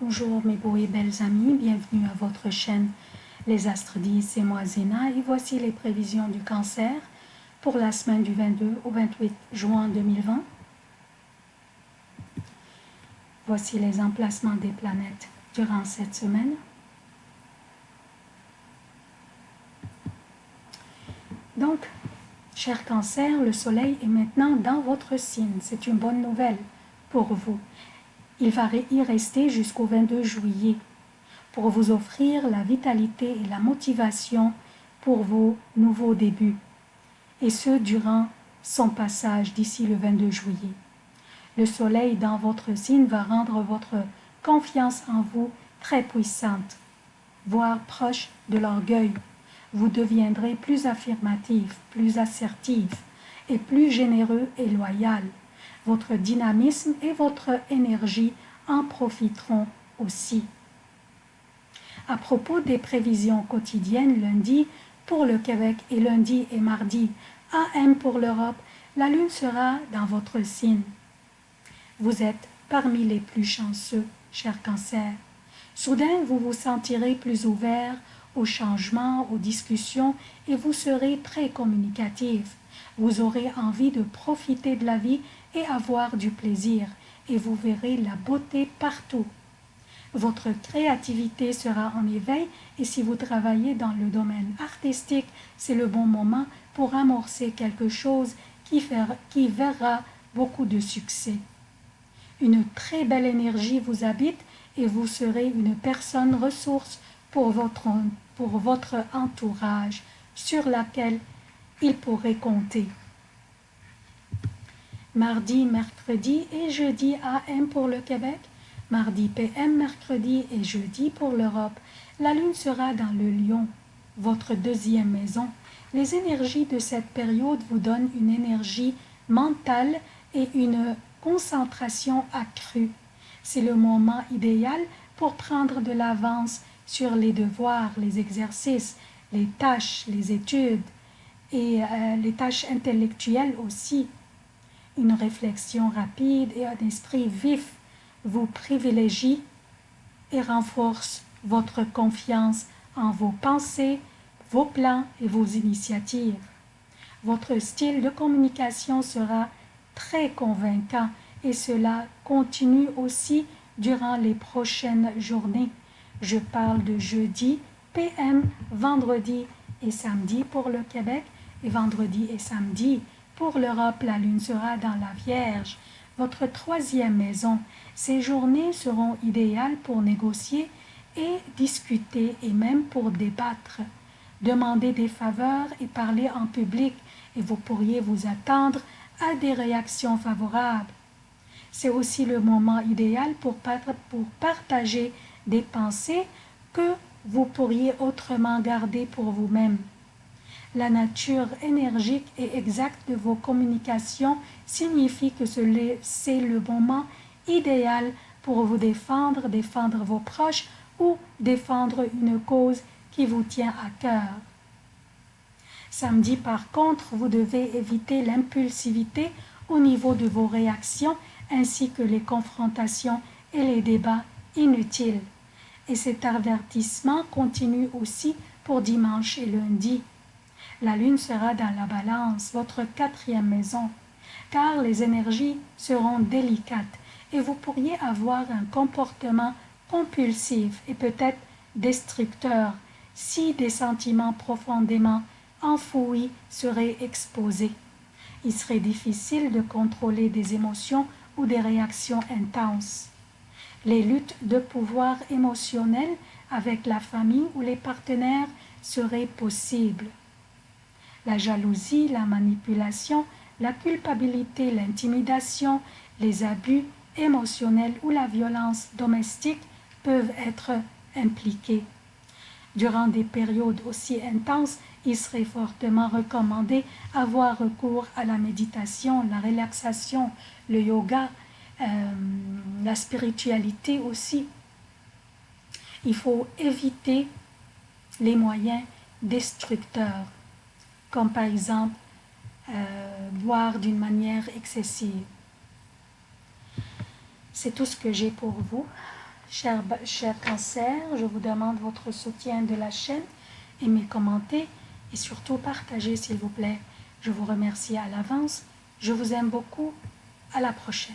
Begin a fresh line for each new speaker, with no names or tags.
Bonjour mes beaux et belles amis, bienvenue à votre chaîne Les Astres 10, c'est moi Zéna et voici les prévisions du cancer pour la semaine du 22 au 28 juin 2020. Voici les emplacements des planètes durant cette semaine. Donc, cher cancer, le soleil est maintenant dans votre signe. C'est une bonne nouvelle pour vous. Il va y rester jusqu'au 22 juillet pour vous offrir la vitalité et la motivation pour vos nouveaux débuts, et ce durant son passage d'ici le 22 juillet. Le soleil dans votre signe va rendre votre confiance en vous très puissante, voire proche de l'orgueil. Vous deviendrez plus affirmatif, plus assertif et plus généreux et loyal. Votre dynamisme et votre énergie en profiteront aussi. À propos des prévisions quotidiennes, lundi pour le Québec et lundi et mardi AM pour l'Europe, la Lune sera dans votre signe. Vous êtes parmi les plus chanceux, cher cancer. Soudain, vous vous sentirez plus ouvert aux changements, aux discussions et vous serez très communicatif. Vous aurez envie de profiter de la vie et avoir du plaisir et vous verrez la beauté partout. Votre créativité sera en éveil et si vous travaillez dans le domaine artistique, c'est le bon moment pour amorcer quelque chose qui, qui verra beaucoup de succès. Une très belle énergie vous habite et vous serez une personne ressource pour votre, pour votre entourage sur laquelle il pourrait compter mardi, mercredi et jeudi AM pour le Québec, mardi PM, mercredi et jeudi pour l'Europe. La Lune sera dans le Lion, votre deuxième maison. Les énergies de cette période vous donnent une énergie mentale et une concentration accrue. C'est le moment idéal pour prendre de l'avance sur les devoirs, les exercices, les tâches, les études et euh, les tâches intellectuelles aussi. Une réflexion rapide et un esprit vif vous privilégie et renforce votre confiance en vos pensées, vos plans et vos initiatives. Votre style de communication sera très convaincant et cela continue aussi durant les prochaines journées. Je parle de jeudi, PM, vendredi et samedi pour le Québec et vendredi et samedi pour l'Europe, la Lune sera dans la Vierge, votre troisième maison. Ces journées seront idéales pour négocier et discuter et même pour débattre. Demander des faveurs et parler en public et vous pourriez vous attendre à des réactions favorables. C'est aussi le moment idéal pour, pour partager des pensées que vous pourriez autrement garder pour vous-même. La nature énergique et exacte de vos communications signifie que c'est le moment idéal pour vous défendre, défendre vos proches ou défendre une cause qui vous tient à cœur. Samedi, par contre, vous devez éviter l'impulsivité au niveau de vos réactions ainsi que les confrontations et les débats inutiles. Et cet avertissement continue aussi pour dimanche et lundi. La lune sera dans la balance, votre quatrième maison, car les énergies seront délicates et vous pourriez avoir un comportement compulsif et peut-être destructeur si des sentiments profondément enfouis seraient exposés. Il serait difficile de contrôler des émotions ou des réactions intenses. Les luttes de pouvoir émotionnel avec la famille ou les partenaires seraient possibles la jalousie, la manipulation, la culpabilité, l'intimidation, les abus émotionnels ou la violence domestique peuvent être impliqués. Durant des périodes aussi intenses, il serait fortement recommandé avoir recours à la méditation, la relaxation, le yoga, euh, la spiritualité aussi. Il faut éviter les moyens destructeurs comme par exemple euh, boire d'une manière excessive. C'est tout ce que j'ai pour vous. Cher, cher cancer, je vous demande votre soutien de la chaîne, aimez, commentez et surtout partagez s'il vous plaît. Je vous remercie à l'avance. Je vous aime beaucoup. À la prochaine.